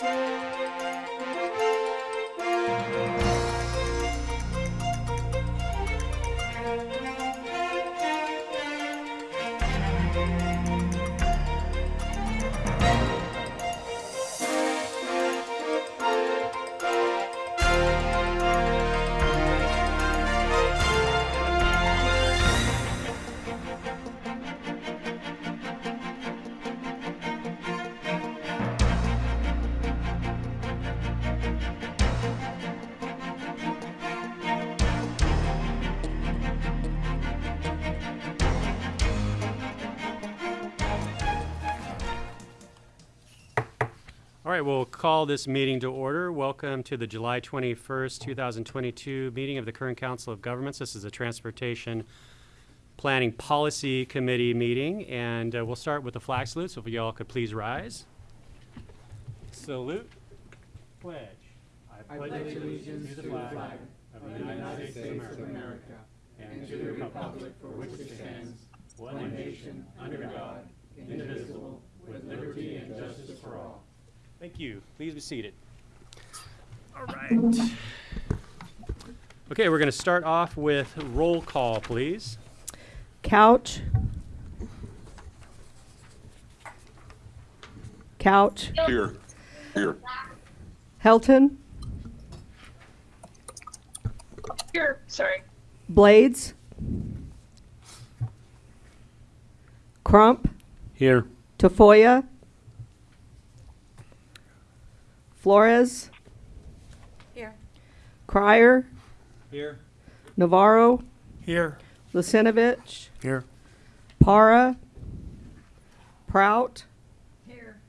All right, we'll call this meeting to order. Welcome to the July 21st, 2022 meeting of the Kern Council of Governments. This is a Transportation Planning Policy Committee meeting, and uh, we'll start with the flag salute, so if y'all could please rise. Salute. Pledge. I pledge allegiance to the flag of the United States of America and to the republic for which it stands, one nation, under God, indivisible, with liberty and justice for all. Thank you. Please be seated. All right. Okay, we're going to start off with roll call, please. Couch. Couch. Here, here. Helton. Here, sorry. Blades. Crump. Here. Tafoya. Flores. Here. Crier. Here. Navarro. Here. Lucinovich. Here. Para. Prout. Here.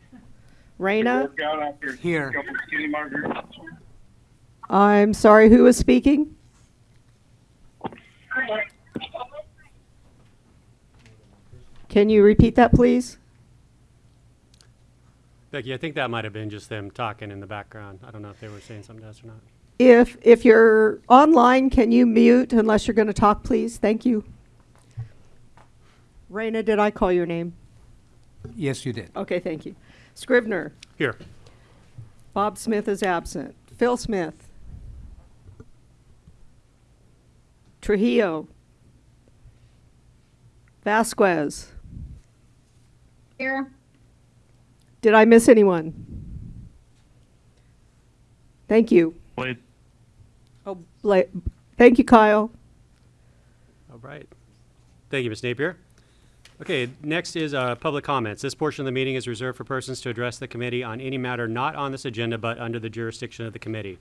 Reyna. Work out after Here. a couple skinny margaritas. I'm sorry, who is speaking? Can you repeat that, please? Becky, I think that might have been just them talking in the background. I don't know if they were saying something to us or not. If, if you're online, can you mute unless you're going to talk, please? Thank you. Reyna, did I call your name? Yes, you did. Okay, thank you. Scrivner, Here. Bob Smith is absent. Phil Smith. Trujillo. Vasquez. Here. Did I miss anyone? Thank you. Blade. Oh, Bla- thank you, Kyle. All right. Thank you, Ms. Napier. Okay, next is uh, public comments. This portion of the meeting is reserved for persons to address the committee on any matter not on this agenda but under the jurisdiction of the committee.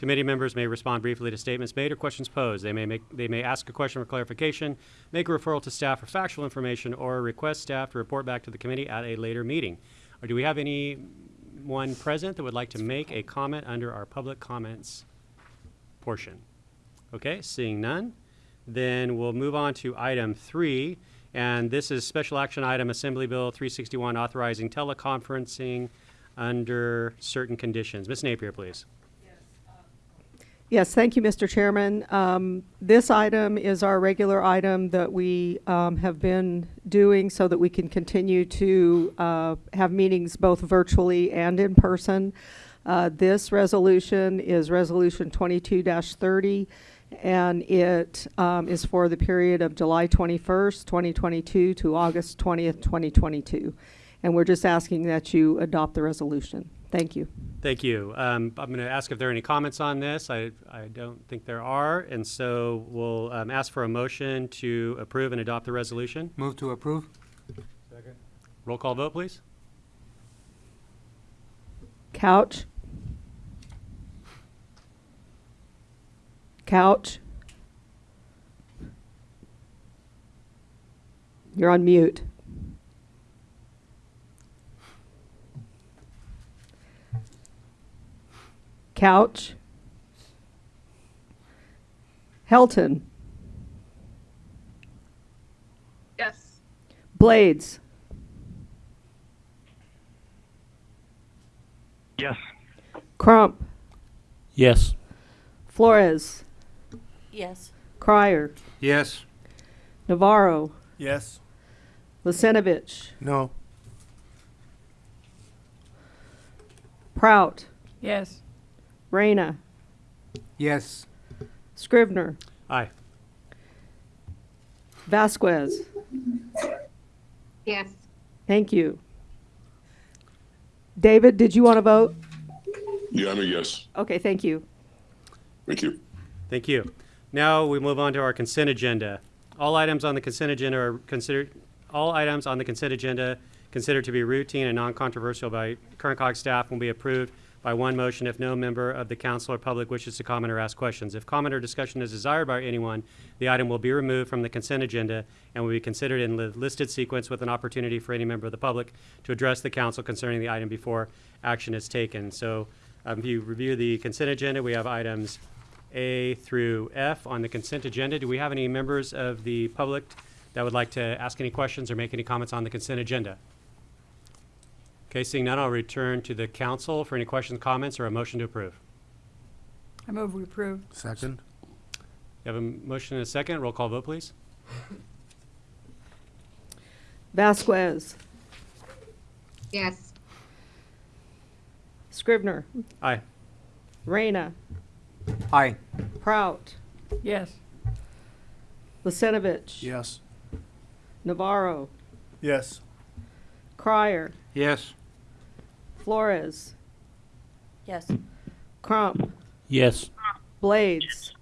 Committee members may respond briefly to statements made or questions posed. They may make, they may ask a question for clarification, make a referral to staff for factual information, or request staff to report back to the committee at a later meeting. Or do we have anyone present that would like to make a comment under our public comments portion? Okay, seeing none, then we'll move on to item three. And this is special action item Assembly Bill 361 authorizing teleconferencing under certain conditions. Ms. Napier, please. Yes, thank you, Mr. Chairman. Um, This item is our regular item that we um, have been doing so that we can continue to uh, have meetings both virtually and in person. Uh, This resolution is Resolution 22-30, and it um, is for the period of July 21st, 2022 to August 20th, 2022. And we're just asking that you adopt the resolution. Thank you. Thank you. Um, I'm going to ask if there are any comments on this. I, I don't think there are. And so we'll um, ask for a motion to approve and adopt the resolution. Move to approve? Second. Roll call vote, please. Couch. Couch. You're on mute. Couch. Helton. Yes. Blades. Yes. Crump. Yes. Flores. Yes. Crier. Yes. Navarro. Yes. Lisenovich. No. Prout, Yes. Reyna, Yes. Scrivner, Aye. Vasquez. Yes. Thank you. David, did you want to vote? Yeah, I'm a yes. Okay, thank you. Thank you. Thank you. Now we move on to our consent agenda. All items on the consent agenda are considered, all items on the consent agenda considered to be routine and non-controversial by Kern COG staff will be approved by one motion if no member of the council or public wishes to comment or ask questions. If comment or discussion is desired by anyone, the item will be removed from the consent agenda and will be considered in the listed sequence with an opportunity for any member of the public to address the council concerning the item before action is taken. So um, if you review the consent agenda, we have items A through F on the consent agenda. Do we have any members of the public that would like to ask any questions or make any comments on the consent agenda? Okay, seeing none, I'll return to the council for any questions, comments, or a motion to approve. I move we approve. Second. You have a motion and a second. Roll call vote, please. Vasquez, Yes. Scrivner, Aye. Reyna, Aye. Prout, Yes. Lisenovich. Yes. Navarro, Yes. Crier, Yes. Flores, Yes. Crump, Yes. Blades,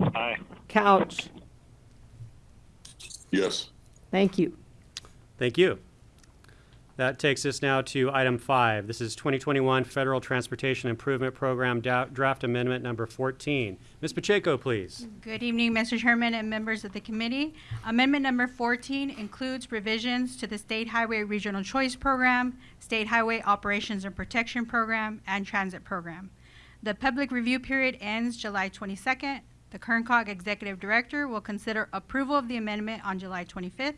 Aye. Couch. Yes. Thank you. Thank you. That takes us now to item five. This is 2021 Federal Transportation Improvement Program Draft Amendment Number 14. Ms. Pacheco, please. Good evening, Mr. Chairman and members of the committee. Amendment number 14 includes revisions to the State Highway Regional Choice Program, State Highway Operations and Protection Program, and Transit Program. The public review period ends July 22nd. The Kerncog Executive Director will consider approval of the amendment on July 25th.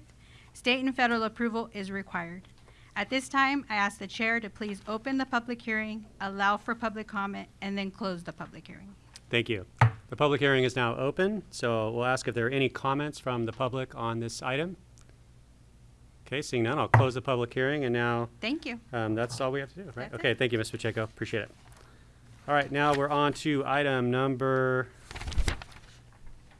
State and federal approval is required. At this time, I ask the chair to please open the public hearing, allow for public comment, and then close the public hearing. Thank you. The public hearing is now open, so we'll ask if there are any comments from the public on this item. Okay, seeing none, I'll close the public hearing, and now Thank you. Um, that's all we have to do, right? That's Okay, it. thank you, Ms. Pacheco. Appreciate it. All right, now we're on to item number,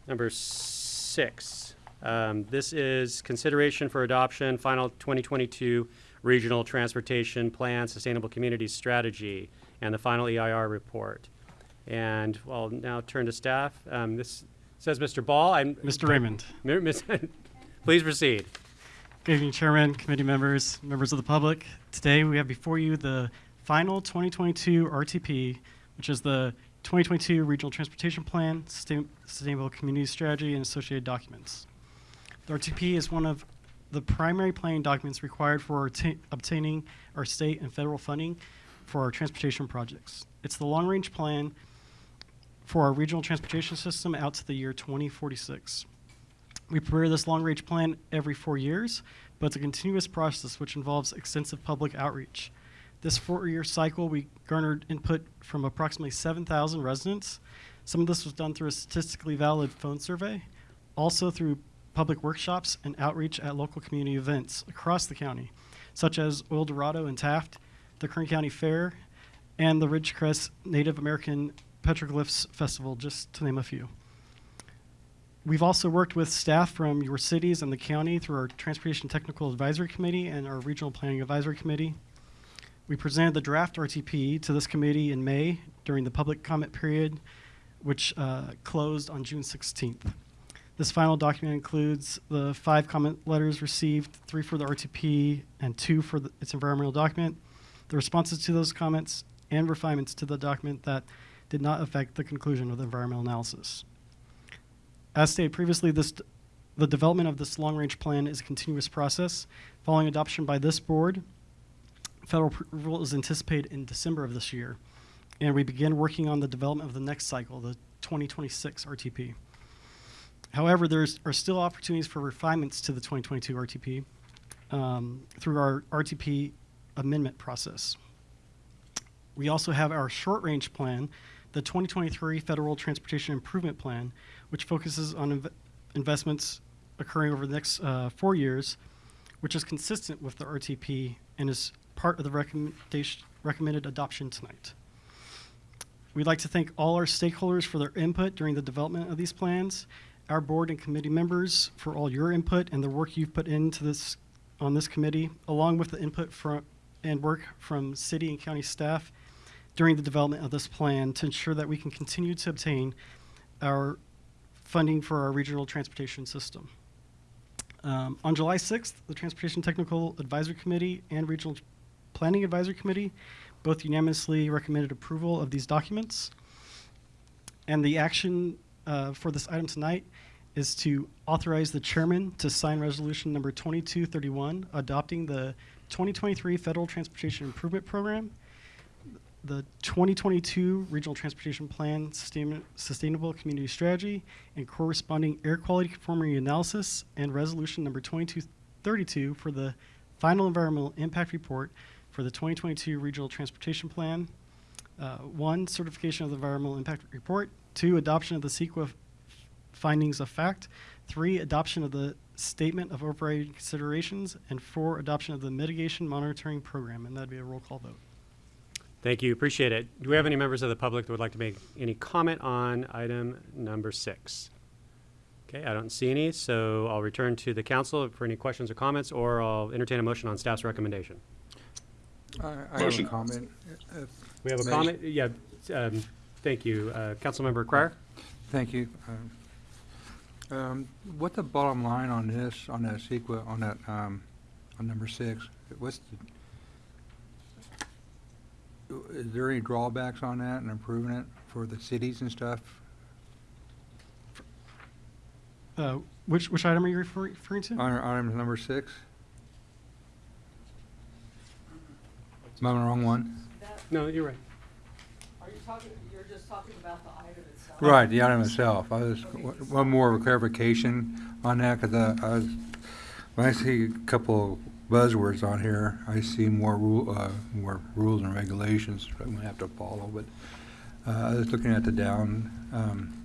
number six. Um, this is consideration for adoption, final 2022 Regional Transportation Plan Sustainable Communities Strategy, and the final EIR report. And I'll now turn to staff. Um, this says Mr. Ball. I'm, Mr. Raymond. Please proceed. Good evening, Chairman, committee members, members of the public. Today, we have before you the final 2022 RTP, which is the 2022 Regional Transportation Plan, Sustainable Community Strategy, and associated documents. The RTP is one of the primary planning documents required for obtaining our state and federal funding for our transportation projects. It's the long-range plan for our regional transportation system out to the year 2046. We prepare this long-range plan every four years, but it's a continuous process which involves extensive public outreach. This four-year cycle, we garnered input from approximately 7,000 residents. Some of this was done through a statistically valid phone survey, also through public workshops and outreach at local community events across the county, such as Oildorado and Taft, the Kern County Fair, and the Ridgecrest Native American Petroglyphs Festival, just to name a few. We've also worked with staff from your cities and the county through our Transportation Technical Advisory Committee and our Regional Planning Advisory Committee. We presented the draft RTP to this committee in May during the public comment period, which uh, closed on June 16th. This final document includes the five comment letters received, three for the RTP and two for the, its environmental document, the responses to those comments, and refinements to the document that did not affect the conclusion of the environmental analysis. As stated previously, this, the development of this long-range plan is a continuous process. Following adoption by this board, federal approval is anticipated in December of this year, and we begin working on the development of the next cycle, the 2026 RTP. However, there are still opportunities for refinements to the 2022 RTP um, through our RTP amendment process. We also have our short-range plan, the 2023 Federal Transportation Improvement Plan, which focuses on inv- investments occurring over the next uh, four years, which is consistent with the RTP and is part of the recommendation, recommended adoption tonight. We'd like to thank all our stakeholders for their input during the development of these plans, our board and committee members for all your input and the work you've put into this, on this committee, along with the input from, and work from city and county staff during the development of this plan to ensure that we can continue to obtain our funding for our regional transportation system. Um, on July 6th, the Transportation Technical Advisory Committee and Regional Planning Advisory Committee both unanimously recommended approval of these documents. And the action uh, for this item tonight is to authorize the chairman to sign resolution number 2231, adopting the 2023 Federal Transportation Improvement Program, the 2022 Regional Transportation Plan Sustain- Sustainable Community Strategy, and corresponding air quality conformity analysis, and resolution number 2232 for the final environmental impact report for the 2022 Regional Transportation Plan. Uh, One, certification of the environmental impact report. Two, adoption of the CEQA findings of fact. Three, adoption of the statement of overriding considerations. And four, adoption of the mitigation monitoring program. And that'd be a roll call vote. Thank you, appreciate it. Do we have any members of the public that would like to make any comment on item number six? Okay, I don't see any, so I'll return to the council for any questions or comments, or I'll entertain a motion on staff's recommendation. I I have Motion. a comment. We have a May- comment, yeah, um, thank you. Uh, Councilmember Crier? Thank you. Um, um, What's the bottom line on this, on that CEQA, on that, um, on number six? What's the, is there any drawbacks on that and improving it for the cities and stuff? Uh, Which, which item are you refer- referring to? On item number six? Am I on the wrong one? No, you're right. Are you talking, you're just itself? Right, the item itself. I was, one more clarification on that, because I was, when I see a couple buzzwords on here, I see more rule, uh, more rules and regulations I'm gonna have to follow, but, uh, I was looking at the down, um,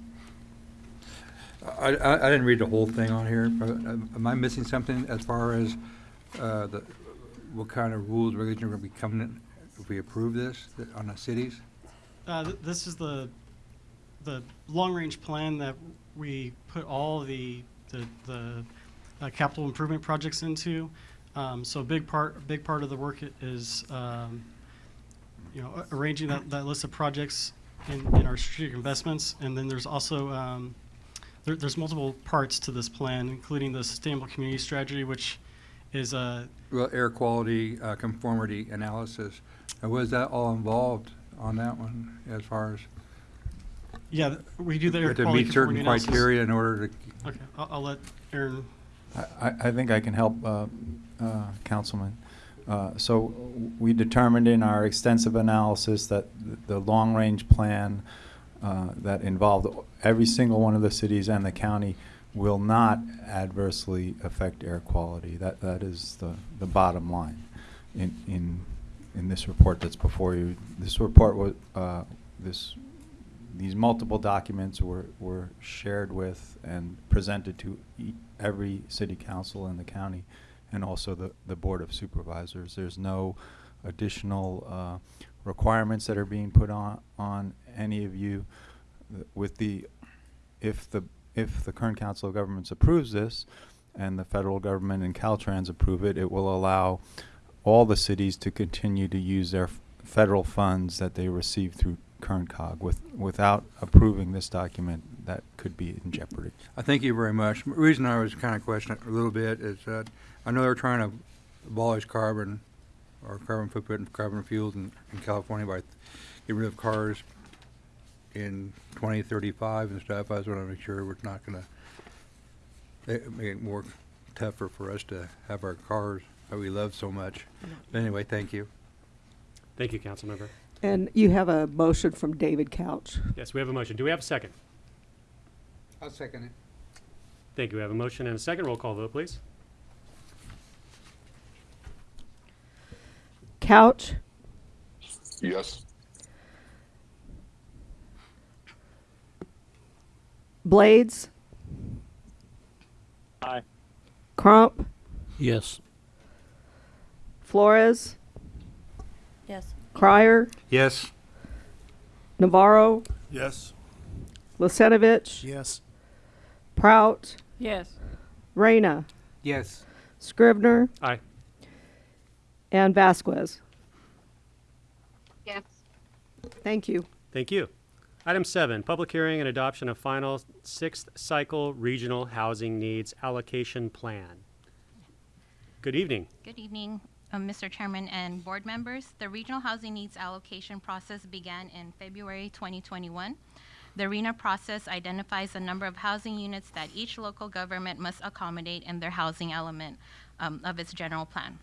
I, I, I didn't read the whole thing on here, but um, am I missing something as far as, uh, the, what kind of rules, regulations are gonna be coming in if we approve this on the cities? Uh, th- This is the, the long-range plan that we put all the, the, the uh, capital improvement projects into. Um, So a big part, big part of the work is, um, you know, arranging that, that list of projects in, in our strategic investments. And then there's also, um, there, there's multiple parts to this plan, including the sustainable community strategy, which is, uh, Well, air quality uh, conformity analysis, was that all involved on that one as far as? yeah, th- we do the air To quality meet certain conformity analysis. criteria in order to, Okay, I'll, I'll let Ahron I, I I think I can help, uh, uh, Councilman. Uh, So we determined in our extensive analysis that th- the long-range plan uh, that involved every single one of the cities and the county will not adversely affect air quality. That, that is the, the bottom line in, in, in this report that's before you. This report was, uh, this, these multiple documents were, were shared with and presented to ea- every city council in the county and also the, the Board of Supervisors. There's no additional uh, requirements that are being put on, on any of you. With the, if the, if the Kern Council of Governments approves this and the federal government and Caltrans approve it, it will allow all the cities to continue to use their federal funds that they receive through KernCog. With, without approving this document, that could be in jeopardy. I thank you very much. The reason I was kind of questioning a little bit is that I know they're trying to abolish carbon or carbon footprint and carbon fuels in, in California by getting rid of cars in twenty thirty-five and stuff. I just want to make sure we're not gonna eh, make it more tougher for us to have our cars that we love so much. But anyway, thank you. Thank you, Councilmember. And you have a motion from David Couch. Yes, we have a motion. Do we have a second? I'll second it. Thank you. We have a motion and a second. Roll call vote, please. Couch, Yes. Blades, Aye. Crump, Yes. Flores, Yes. Crier, Yes. Navarro, Yes. Lucenovich, Yes. Prout, Yes. Reyna, Yes. Scrivner. Aye. and Vasquez. Yes. Thank you. Thank you. Item seven, public hearing and adoption of final sixth cycle regional housing needs allocation plan. Good evening. Good evening, Mr. Chairman and board members. The Regional Housing Needs Allocation process began in February 2021. The RHNA process identifies the number of housing units that each local government must accommodate in their housing element um, of its general plan.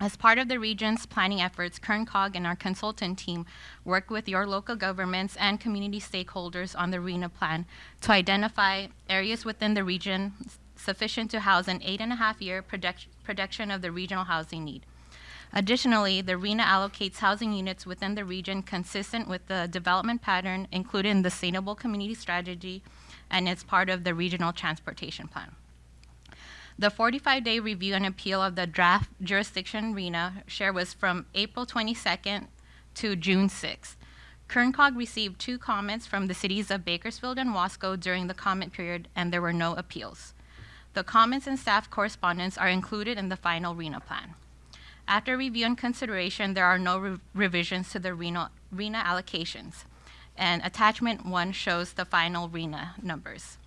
As part of the region's planning efforts, KernCog and our consultant team work with your local governments and community stakeholders on the RHNA plan to identify areas within the region sufficient to house an eight and a half year product- production of the regional housing need. Additionally, the RHNA allocates housing units within the region consistent with the development pattern included in the Sustainable Community Strategy and it's part of the Regional Transportation Plan. The 45-day review and appeal of the draft jurisdiction RHNA share was from April 22nd to June 6th. KernCog received two comments from the cities of Bakersfield and Wasco during the comment period, and there were no appeals. The comments and staff correspondence are included in the final RHNA plan. After review and consideration, there are no re- revisions to the RHNA, RHNA allocations, and attachment one shows the final RHNA numbers.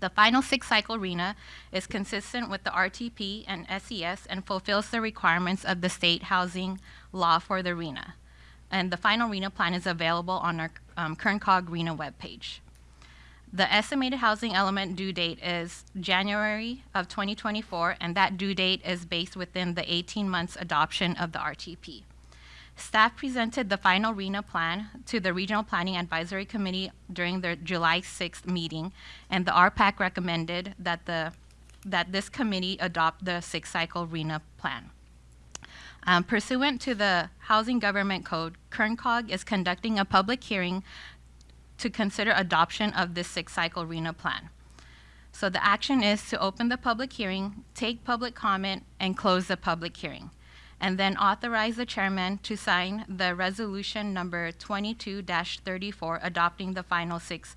The final six cycle RHNA is consistent with the RTP and SCS and fulfills the requirements of the state housing law for the RHNA. And the final RHNA plan is available on our um, KernCog RHNA webpage. The estimated housing element due date is January of 2024, and that due date is based within the 18 months adoption of the RTP. Staff presented the final RHNA plan to the Regional Planning Advisory Committee during their July 6th meeting, and the RPAC recommended that the, that this committee adopt the six-cycle RHNA plan. Um, Pursuant to the Housing Government Code, KernCog is conducting a public hearing to consider adoption of this six-cycle RHNA plan. So the action is to open the public hearing, take public comment, and close the public hearing and then authorize the chairman to sign the resolution number 22-34 adopting the final six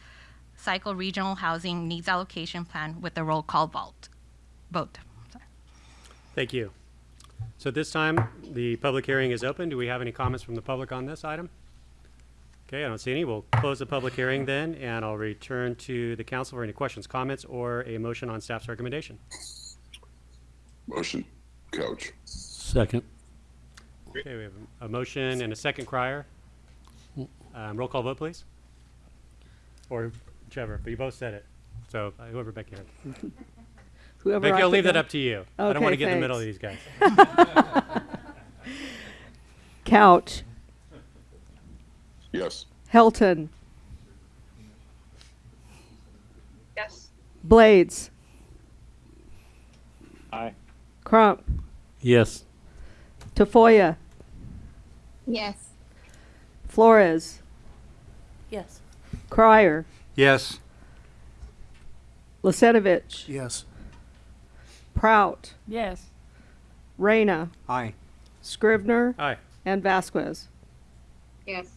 cycle regional housing needs allocation plan with a roll call vote. Vote. Thank you. So this time, the public hearing is open. Do we have any comments from the public on this item? Okay, I don't see any. We'll close the public hearing then, and I'll return to the council for any questions, comments, or a motion on staff's recommendation. Motion, Couch. Second. Okay, we have a- a motion and a second crier. Um, roll call vote, please. Or whichever, but you both said it. So uh, whoever Becky heard. Whoever Becky, I I'll leave put that up to you. I don't want to Okay, get in the middle of thanks. these guys. Couch, Yes. Helton, Yes. Blades, Aye. Crump, Yes. Tafoya, Yes. Flores, Yes. Crier, Yes. Lucenovich, Yes. Prout, Yes. Reyna, Aye. Scrivner, Aye. and Vasquez. Yes.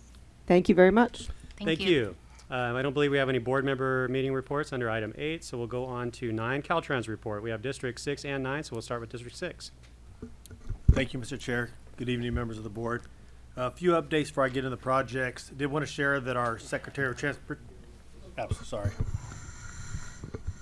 Thank you very much. Thank you. Um, I don't believe we have any board member meeting reports under item eight, so we'll go on to nine, Caltrans report. We have District Six and nine, so we'll start with District Six. Thank you, Mr. Chair. Good evening, members of the board. A few updates before I get into the projects. Did want to share that our Secretary of Transport, oh, so sorry.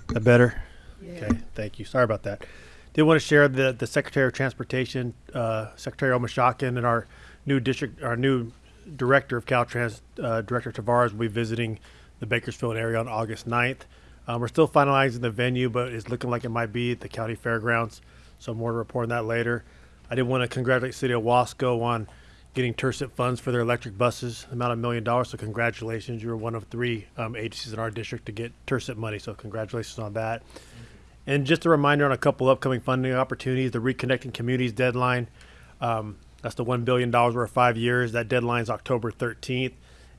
That better? Okay, thank you. Sorry about that. Did want to share that the Secretary of Transportation, uh, Secretary Omishakin, and our new district, our new Director of Caltrans, uh, Director Tavares, will be visiting the Bakersfield area on August 9th. Um, we're still finalizing the venue, but it's looking like it might be at the county fairgrounds. So more to report on that later. I did want to congratulate City of Wasco on getting TIRCP funds for their electric buses, amount of million dollars. So congratulations, you were one of three um, agencies in our district to get TIRCP money. So congratulations on that. And just a reminder on a couple upcoming funding opportunities: the Reconnecting Communities deadline. Um, that's the one billion dollars over five years. That deadline is October 13th,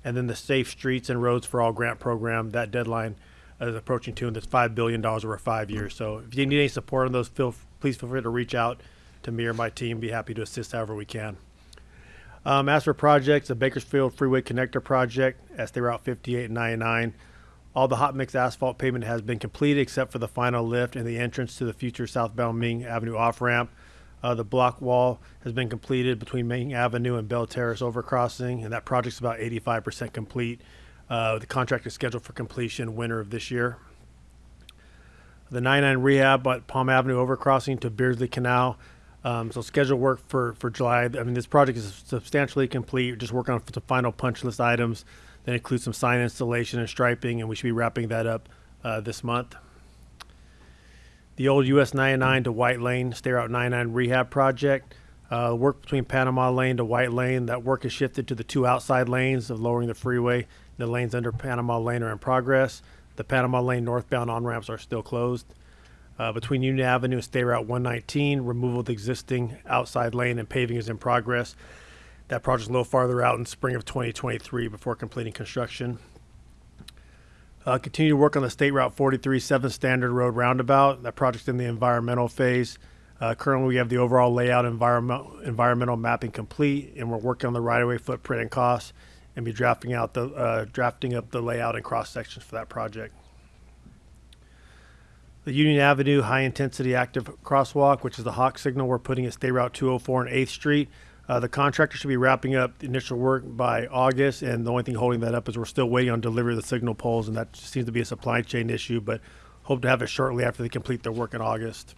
and then the Safe Streets and Roads for All grant program. That deadline is approaching too, and that's five billion dollars over five years. So if you need any support on those, feel please feel free to reach out to me or my team. Be happy to assist however we can. Um, as for projects, the Bakersfield Freeway Connector Project, State Route 58 and 99. All the hot mix asphalt pavement has been completed except for the final lift and the entrance to the future southbound Ming Avenue off ramp. Uh, the block wall has been completed between Ming Avenue and Belle Terrace overcrossing, and that project's about 85% complete. Uh, the contract is scheduled for completion winter of this year. The 99 rehab at Palm Avenue overcrossing to Beardsley Canal. Um, so scheduled work for, for July. I mean, this project is substantially complete. We're just working on the final punch list items. That include some sign installation and striping, and we should be wrapping that up uh, this month. The old US 99 to White Lane State Route 99 rehab project. Uh, work between Panama Lane to White Lane. That work is shifted to the two outside lanes of lowering the freeway. The lanes under Panama Lane are in progress. The Panama Lane northbound on ramps are still closed. Uh, between Union Avenue and State Route 119, removal of the existing outside lane and paving is in progress. That project is a little farther out in spring of 2023 before completing construction. Uh, continue to work on the State Route 43 7 Standard Road Roundabout. That project's in the environmental phase. Uh, currently, we have the overall layout environment, environmental mapping complete, and we're working on the right-of-way footprint and costs, and be drafting out the uh, drafting up the layout and cross sections for that project. The Union Avenue High Intensity Active Crosswalk, which is the Hawk signal we're putting at State Route 204 and 8th Street. Uh, the contractor should be wrapping up the initial work by August, and the only thing holding that up is we're still waiting on delivery of the signal poles, and that seems to be a supply chain issue, but hope to have it shortly after they complete their work in August.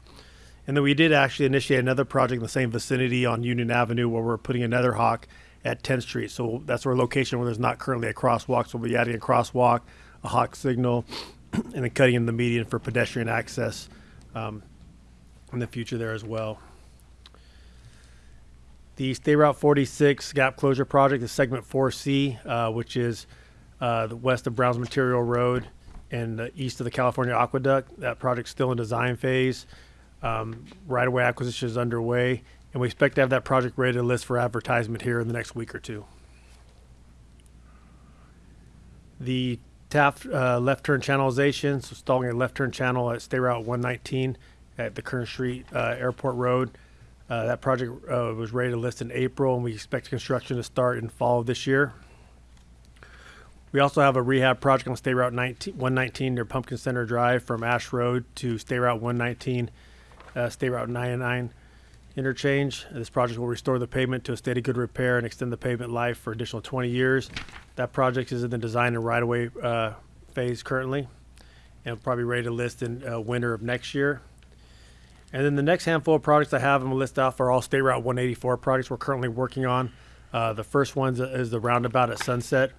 And then we did actually initiate another project in the same vicinity on Union Avenue where we're putting another Hawk at 10th Street. So that's our location where there's not currently a crosswalk, so we'll be adding a crosswalk, a Hawk signal, and then cutting in the median for pedestrian access um, in the future there as well. The State Route 46 gap closure project is segment 4C, uh, which is uh, the west of Browns Material Road and the east of the California Aqueduct. That project's still in design phase. Um, right of way acquisition is underway, and we expect to have that project ready to list for advertisement here in the next week or two. The Taft uh, left turn channelization, so installing a left turn channel at State Route 119 at the Kern Street uh, Airport Road. Uh, that project uh, was ready to list in April, and we expect construction to start in fall of this year. We also have a rehab project on State Route 19, 119 near Pumpkin Center Drive from Ash Road to State Route 119, uh, State Route 99 interchange. This project will restore the pavement to a state of good repair and extend the pavement life for additional 20 years. That project is in the design and right-of-way uh, phase currently, and will probably be ready to list in uh, winter of next year. And then the next handful of projects I have, I'm gonna list off are all State Route 184 projects we're currently working on. Uh, the first one is the roundabout at Sunset.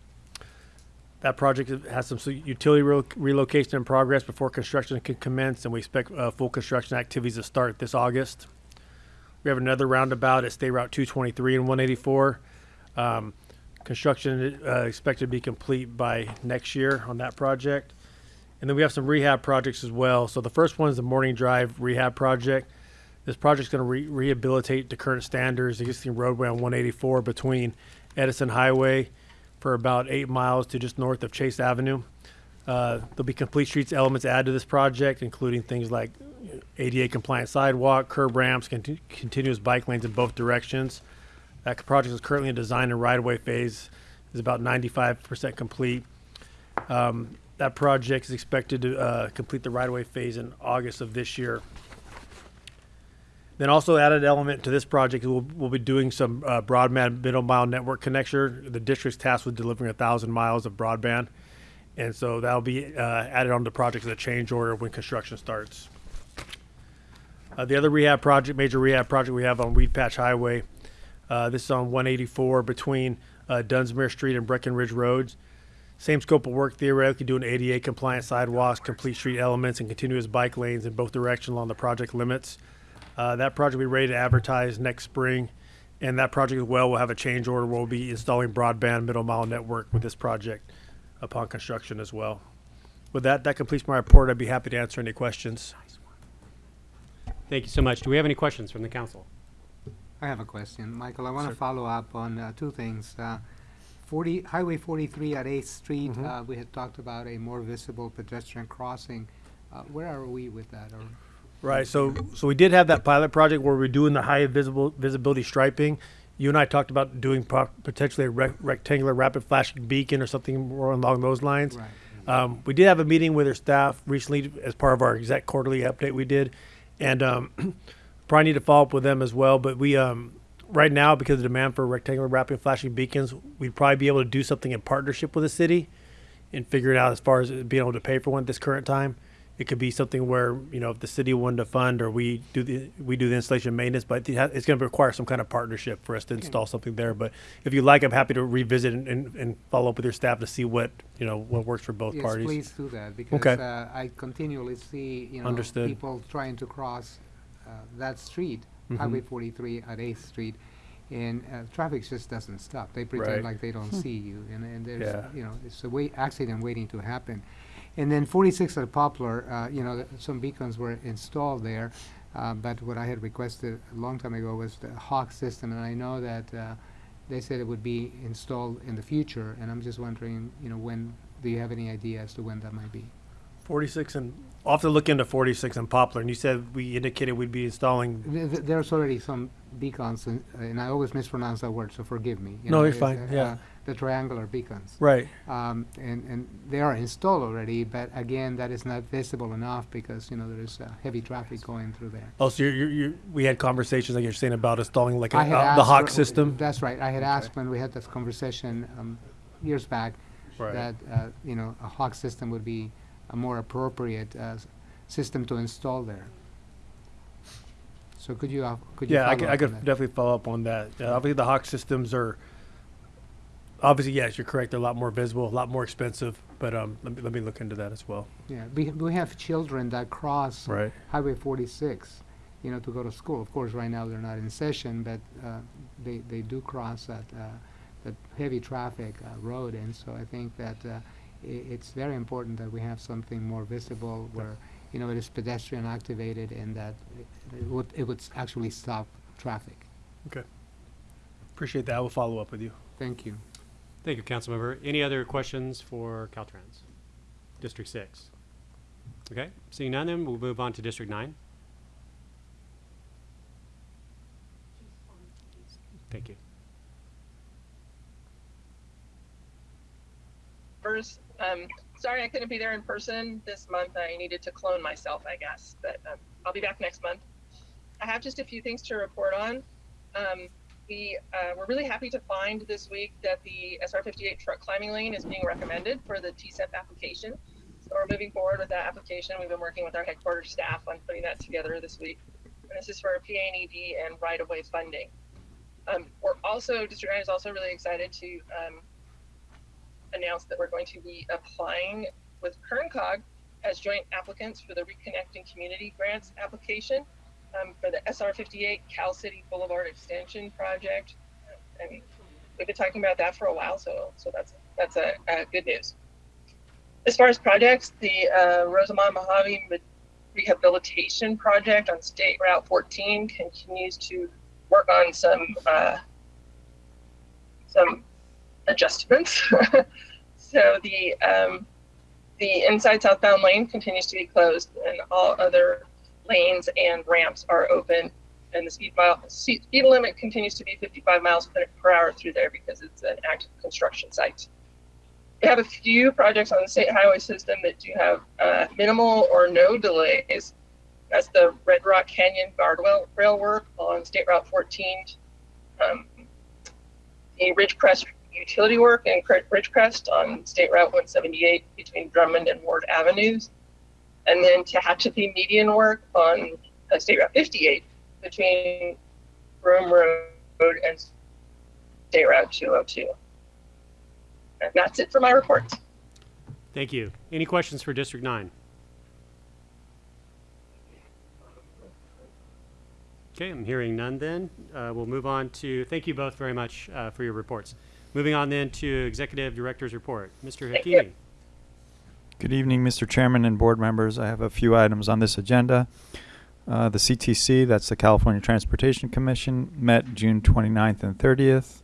That project has some utility relo- relocation in progress before construction can commence, and we expect uh, full construction activities to start this August. We have another roundabout at State Route 223 and 184. Um, construction uh, expected to be complete by next year on that project. And then we have some rehab projects as well. So the first one is the Morning Drive Rehab Project. This project's going to re- rehabilitate to current standards, the existing roadway on 184 between Edison Highway for about eight miles to just north of Chase Avenue. Uh, there'll be complete streets elements added to this project, including things like ADA compliant sidewalk, curb ramps, conti- continuous bike lanes in both directions. That project is currently in design and right of way phase, is about 95% complete. Um, that project is expected to uh, complete the right of way phase in August of this year. Then also added element to this project, we'll, we'll be doing some uh, broadband middle mile network connection. The district's tasked with delivering a thousand miles of broadband. And so that'll be uh, added on the project as a change order when construction starts. Uh, the other rehab project, major rehab project we have on Weedpatch Highway, uh, this is on 184 between uh, Dunsmere Street and Breckenridge Roads. Same scope of work, theoretically doing ADA compliant sidewalks, complete street elements, and continuous bike lanes in both directions along the project limits. Uh, that project will be ready to advertise next spring, and that project as well will have a change order. Where we'll be installing broadband middle mile network with this project upon construction as well. With that, that completes my report. I'd be happy to answer any questions. Thank you so much. Do we have any questions from the council? I have a question. Michael, I want to follow up on uh, two things. Uh, 40, Highway 43 at 8th Street, Mhm. uh, we had talked about a more visible pedestrian crossing. Uh, Where are we with that? Or Right. So, so we did have that pilot project where we're doing the high visible visibility striping you and I talked about doing pro- potentially a rec- rectangular rapid flashing beacon or something more along those lines. Right. Um, we did have a meeting with our staff recently as part of our exec quarterly update we did, and um, probably need to follow up with them as well. But we, um, right now, because of the demand for rectangular rapid flashing beacons, we'd probably be able to do something in partnership with the city and figure it out as far as being able to pay for one at this current time. It could be something where you know if the city wanted to fund or we do the we do the installation maintenance, but it's going to require some kind of partnership for us to install something there. But if you like, I'm happy to revisit and, and, and follow up with your staff to see what you know what works for both Yes, parties. please do that, because Okay. uh, I continually see, you know, Understood. people trying to cross uh, that street, Mhm. Highway 43 at 8th Street, and uh, traffic just doesn't stop. They Right. pretend like they don't see you, and, and there's, Yeah. you know, it's a wait, accident waiting to happen. And then 46 at Poplar, uh, you know, th- some beacons were installed there, uh, but what I had requested a long time ago was the Hawk system, and I know that uh, they said it would be installed in the future, and I'm just wondering, you know, when, do you have any idea as to when that might be? 46 and I'll have to look into 46 and Poplar. And you said we indicated we'd be installing. Th- th- There's already some beacons, and, and I always mispronounce that word, so forgive me. you No, know, you're it's, fine, uh, yeah. uh, The triangular beacons. Right. Um, and, and they are installed already, but again, that is not visible enough because, you know, there is uh, heavy traffic going through there. Oh, so you're, you're, you're, we had conversations like you're saying about installing like a, I had uh, the asked Hawk for- system. That's right. I had asked when we had this conversation um, years back Right. that uh, you know a Hawk system would be a more appropriate uh, system to install there. So could you uh, could you Yeah, I could, I could definitely follow up on that. Uh, obviously, the Hawk systems are obviously yes, you're correct. They're a lot more visible, a lot more expensive. But um, let me let me look into that as well. Yeah, we we have children that cross Right. Highway 46, you know, to go to school. Of course, right now they're not in session, but uh, they they do cross that uh, that heavy traffic uh, road, and so I think that uh, it's very important that we have something more visible where you know it is pedestrian activated and that it, it would it would actually stop traffic. Okay. Appreciate that. I will follow up with you. Thank you. Thank you, Councilmember. Any other questions for Caltrans? District six? Okay, seeing none, then we'll move on to District nine. Thank you. First, um, sorry I couldn't be there in person this month. I needed to clone myself, I guess, but um, I'll be back next month. I have just a few things to report on. Um, we uh, were really happy to find this week that the SR58 truck climbing lane is being recommended for the TCEP application. So we're moving forward with that application. We've been working with our headquarters staff on putting that together this week. And this is for PA&ED and right-of-way funding. Um, we're also, District 9 is also really excited to um, announced that we're going to be applying with KernCog as joint applicants for the Reconnecting Community Grants application um, for the SR 58 Cal City Boulevard Extension Project. And we've been talking about that for a while, so so that's that's a, a good news. As far as projects, the uh, Rosamond Mojave Rehabilitation Project on State Route 14 continues to work on some uh, some adjustments. so the um, the inside southbound lane continues to be closed, and all other lanes and ramps are open. And the speed mile speed limit continues to be 55 miles per, hour through there because it's an active construction site. We have a few projects on the state highway system that do have uh, minimal or no delays. That's the Red Rock Canyon guardrail rail work on State Route 14. Um, the Ridgecrest utility work Cre- Ridgecrest on State Route 178 between Drummond and Ward Avenues, and then Tehachapi median work on uh, State Route 58 between Broom Road and State Route 202. And that's it for my report. Thank you. Any questions for District nine? Okay, I'm hearing none then. Uh, we'll move on to, thank you both very much uh, for your reports. Moving on then to Executive Director's Report. Mr. Thank. Hakimi. Good evening, Mr. Chairman and board members. I have a few items on this agenda. Uh, the CTC, that's the California Transportation Commission, met June 29th and 30th.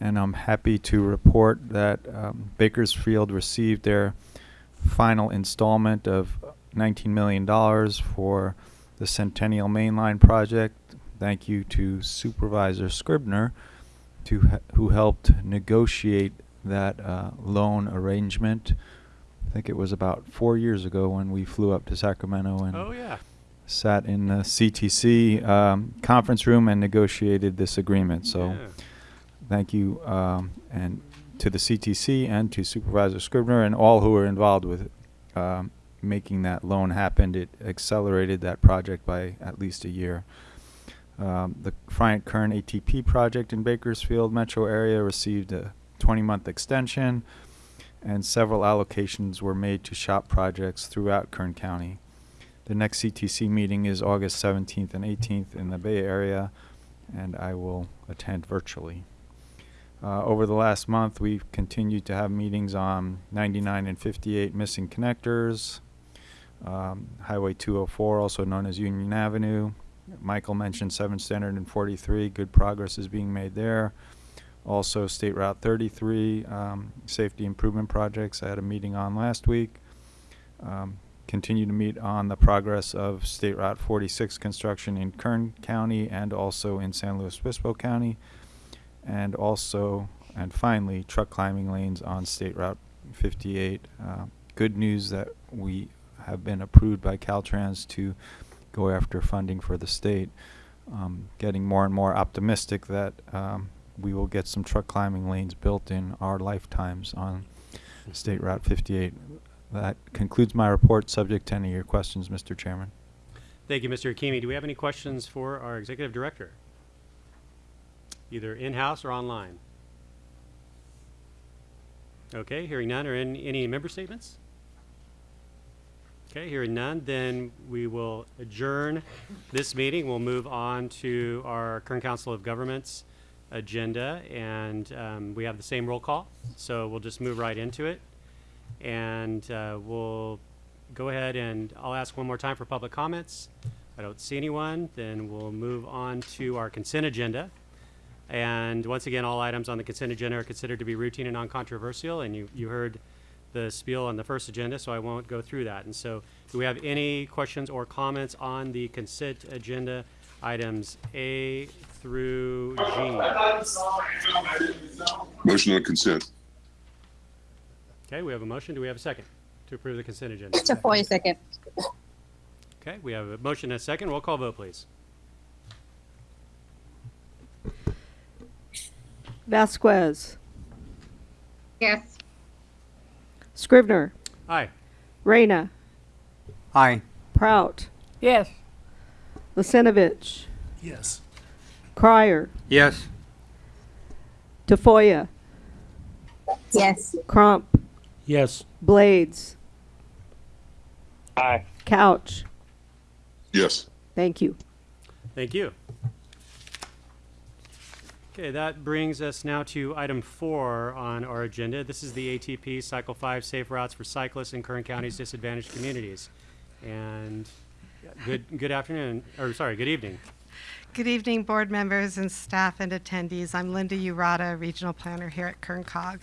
And I'm happy to report that um, Bakersfield received their final installment of $19 million for the Centennial Mainline project. Thank you to Supervisor Scrivner to, who helped negotiate that uh, loan arrangement. I think it was about four years ago when we flew up to Sacramento and Oh, yeah. sat in the CTC um, conference room and negotiated this agreement. So Yeah. thank you um, and to the CTC and to Supervisor Scrivner and all who were involved with um, making that loan happen. It accelerated that project by at least a year. Um, the Bryant Kern ATP project in Bakersfield metro area received a 20-month extension, and several allocations were made to SHOPP projects throughout Kern County. The next CTC meeting is August 17th and 18th in the Bay Area, and I will attend virtually. Uh, over the last month, we've continued to have meetings on 99 and 58 missing connectors, um, Highway 204, also known as Union Avenue. Michael mentioned 7 Standard and 43. Good progress is being made there. Also, State Route 33 um, safety improvement projects. I had a meeting on last week. Um, continue to meet on the progress of State Route 46 construction in Kern County and also in San Luis Obispo County. And also, and finally, truck climbing lanes on State Route 58. Uh, good news that we have been approved by Caltrans to go after funding for the state. Um, getting more and more optimistic that um, we will get some truck climbing lanes built in our lifetimes on State Route 58. That concludes my report, subject to any of your questions, Mr. Chairman. Thank you, Mr. Hakimi. Do we have any questions for our executive director? Either in-house or online? Okay, hearing none, or in, any member statements? Okay, hearing none, then we will adjourn this meeting. We'll move on to our Kern Council of Governments agenda, and um, we have the same roll call, so we'll just move right into it. And uh, we'll go ahead and I'll ask one more time for public comments. I don't see anyone, then we'll move on to our consent agenda. And once again, all items on the consent agenda are considered to be routine and non-controversial, and you, you heard the spiel on the first agenda, so I won't go through that. And so, do we have any questions or comments on the consent agenda items A through G? Motion on consent. Okay, we have a motion. Do we have a second to approve the consent agenda? Tafoya, second. Okay, we have a motion and a second. Roll call vote, please. Vasquez, Yes. Scrivner, Aye. Reyna, Aye. Prout, Yes. Lisenovich, Yes. Crier, Yes. Tafoya, Yes. Crump, Yes. Blades, Aye. Couch. Yes. Thank you. Thank you. Okay, that brings us now to item four on our agenda. This is the ATP Cycle 5 Safe Routes for Cyclists in Kern County's disadvantaged communities. And good, good afternoon, or sorry, good evening. Good evening, board members and staff and attendees. I'm Linda Urata, Regional Planner here at Kern COG,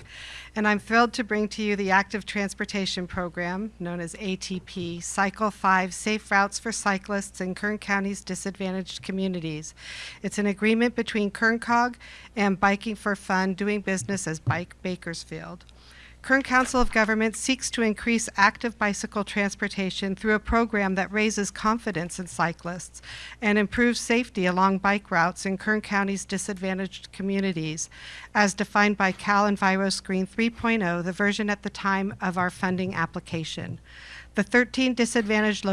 and I'm thrilled to bring to you the Active Transportation Program, known as ATP, Cycle 5 Safe Routes for Cyclists in Kern County's disadvantaged communities. It's an agreement between Kern COG and Biking for Fun, doing business as Bike Bakersfield. Kern Council of Governments seeks to increase active bicycle transportation through a program that raises confidence in cyclists and improves safety along bike routes in Kern County's disadvantaged communities, as defined by Cal EnviroScreen 3.0, the version at the time of our funding application. The 13 disadvantaged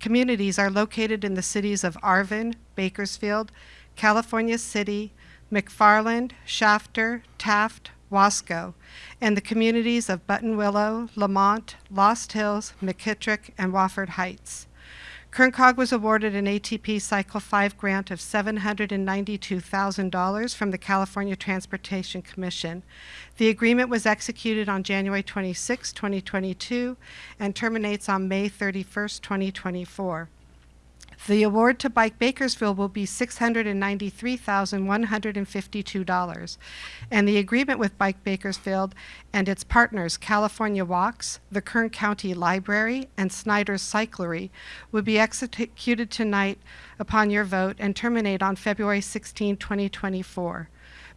communities are located in the cities of Arvin, Bakersfield, California City, McFarland, Shafter, Taft, Wasco, and the communities of Buttonwillow, Lamont, Lost Hills, McKittrick, and Wofford Heights. Kern COG was awarded an ATP Cycle 5 grant of $792,000 from the California Transportation Commission. The agreement was executed on January 26, 2022, and terminates on May 31, 2024. The award to Bike Bakersfield will be $693,152, and the agreement with Bike Bakersfield and its partners, California Walks, the Kern County Library, and Snyder's Cyclery, will be executed tonight upon your vote and terminate on February 16, 2024.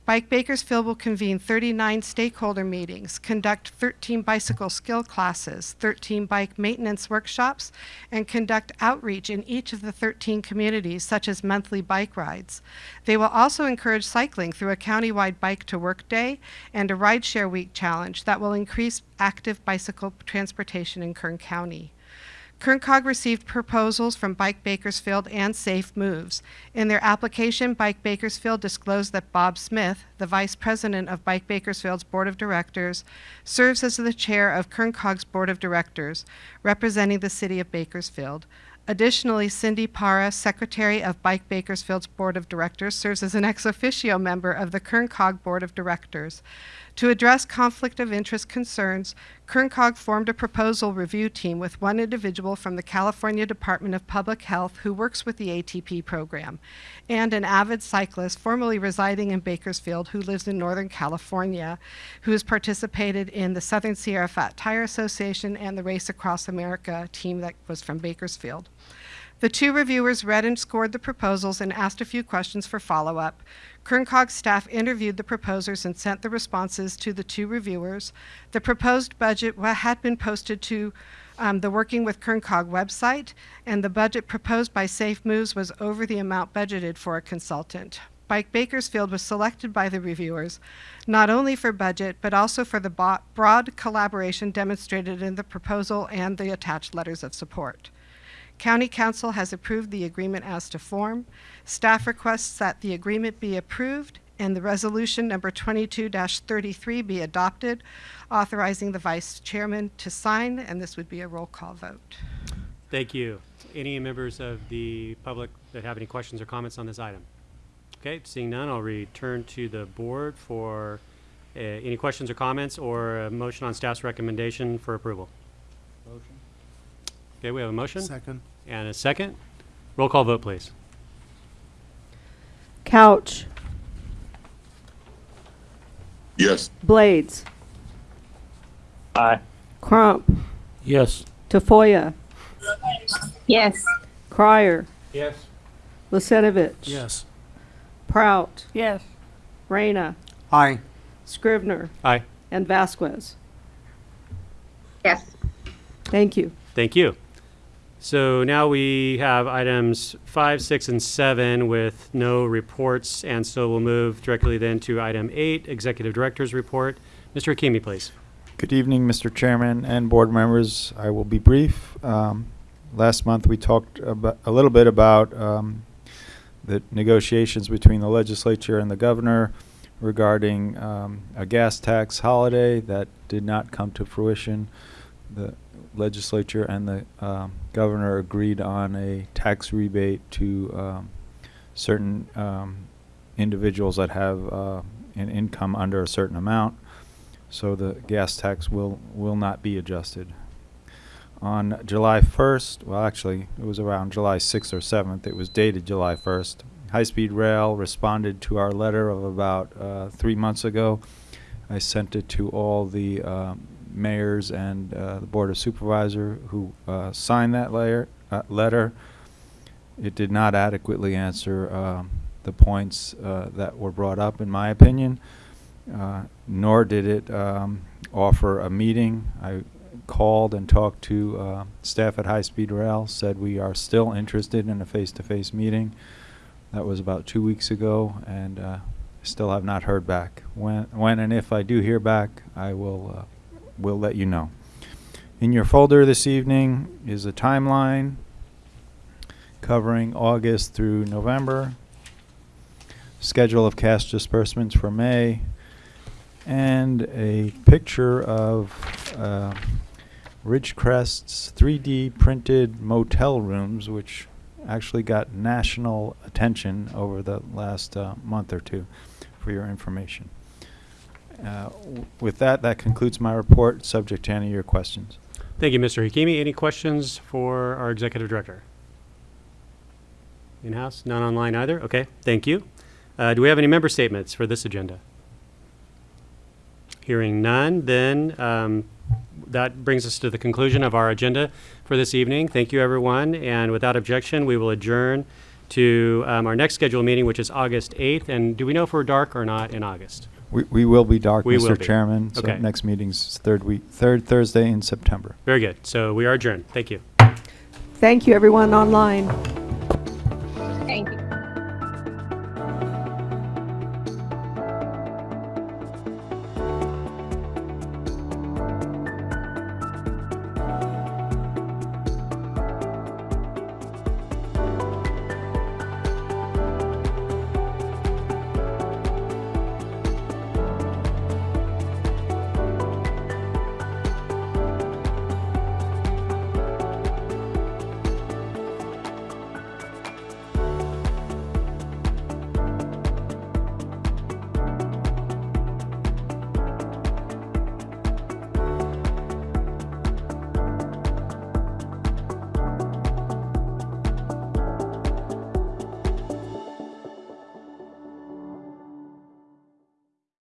Bike Bakersfield will convene 39 stakeholder meetings, conduct 13 bicycle skill classes, 13 bike maintenance workshops, and conduct outreach in each of the 13 communities, such as monthly bike rides. They will also encourage cycling through a countywide Bike to Work Day and a Rideshare Week challenge that will increase active bicycle transportation in Kern County. Kern COG received proposals from Bike Bakersfield and Safe Moves. In their application, Bike Bakersfield disclosed that Bob Smith, the vice president of Bike Bakersfield's board of directors, serves as the chair of Kern COG's board of directors, representing the city of Bakersfield. Additionally, Cindy Para, secretary of Bike Bakersfield's board of directors, serves as an ex officio member of the Kern COG board of directors. To address conflict of interest concerns, Kern COG formed a proposal review team with one individual from the California Department of Public Health who works with the ATP program, and an avid cyclist formerly residing in Bakersfield who lives in Northern California, who has participated in the Southern Sierra Fat Tire Association and the Race Across America team that was from Bakersfield. The two reviewers read and scored the proposals and asked a few questions for follow-up. Kern COG staff interviewed the proposers and sent the responses to the two reviewers. The proposed budget had been posted to um, the Working with Kern COG website, and the budget proposed by Safe Moves was over the amount budgeted for a consultant. Bike Bakersfield was selected by the reviewers not only for budget, but also for the broad collaboration demonstrated in the proposal and the attached letters of support. County Counsel has approved the agreement as to form. Staff requests that the agreement be approved and the resolution number 22-33 be adopted, authorizing the vice chairman to sign, and this would be a roll call vote. Thank you. Any members of the public that have any questions or comments on this item? Okay, seeing none, I'll return to the board for uh, any questions or comments or a motion on staff's recommendation for approval. Okay, we have a motion Second. and a second. Roll call vote, please. Couch, Yes. Blades, Aye. Crump, Yes. Tafoya, Yes. Crier, Yes. Lucinovich. Yes. Prout, Yes. Reyna, Aye. Scrivner, Aye. and Vasquez. Yes. Thank you. Thank you. So now we have items five, six, and seven with no reports, and so we'll move directly then to item eight, Executive Director's Report. Mr. Hakimi, please. Good evening, Mr. Chairman and board members. I will be brief. Um, Last month, we talked a little bit about um, the negotiations between the legislature and the governor regarding um, a gas tax holiday that did not come to fruition. The legislature and the um, governor agreed on a tax rebate to um, certain um, individuals that have uh, an income under a certain amount. So the gas tax will, will not be adjusted. On July 1st, well, actually, it was around July 6th or 7th, it was dated July 1st. High Speed Rail responded to our letter of about uh, three months ago. I sent it to all the um, mayors and uh, the Board of Supervisor who uh, signed that layer, uh, letter. It did not adequately answer um, the points uh, that were brought up, in my opinion uh, nor did it um, offer a meeting. I called and talked to staff at High Speed Rail, said we are still interested in a face-to-face meeting. That was about two weeks ago, and still have not heard back. When, when and if I do hear back, I will, uh, will let you know. In your folder this evening is a timeline covering August through November, schedule of cash disbursements for May, and a picture of uh, Ridgecrest's 3D printed motel rooms, which actually got national attention over the last uh, month or two, for your information. Uh, with that, that concludes my report, subject to any of your questions. Thank you, Mr. Hakimi. Any questions for our Executive Director? In-house? None online either? Okay, thank you. Uh, Do we have any member statements for this agenda? Hearing none, then um, that brings us to the conclusion of our agenda for this evening. Thank you, everyone, and without objection, we will adjourn to um, our next scheduled meeting, which is August 8th. And do we know if we're dark or not in August? We, we will be dark, We will Mr. be. Chairman. So Okay. next meeting's third week, third Thursday in September. Very good. So we are adjourned. Thank you. Thank you, everyone online.